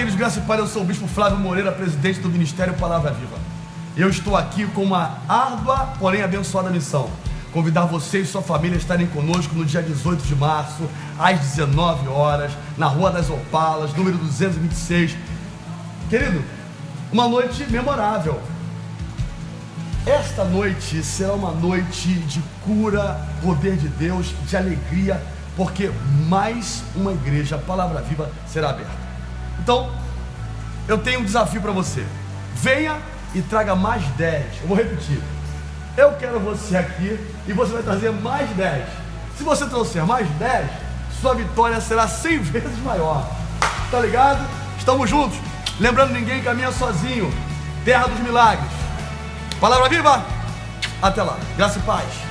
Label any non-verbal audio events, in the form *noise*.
queridos, graças e eu sou o Bispo Flávio Moreira, presidente do Ministério Palavra Viva. Eu estou aqui com uma árdua, porém abençoada missão. Convidar você e sua família a estarem conosco no dia 18 de março, às 19 horas, na Rua das Opalas, número 226. Querido, uma noite memorável. Esta noite será uma noite de cura, poder de Deus, de alegria, porque mais uma igreja, Palavra Viva, será aberta. Então, eu tenho um desafio para você. Venha e traga mais 10. Eu vou repetir. Eu quero você aqui e você vai trazer mais 10. Se você trouxer mais 10, sua vitória será 100 *laughs* vezes maior. Tá ligado? Estamos juntos. Lembrando, ninguém caminha sozinho. Terra dos milagres. Palavra viva. Até lá. Graça e paz.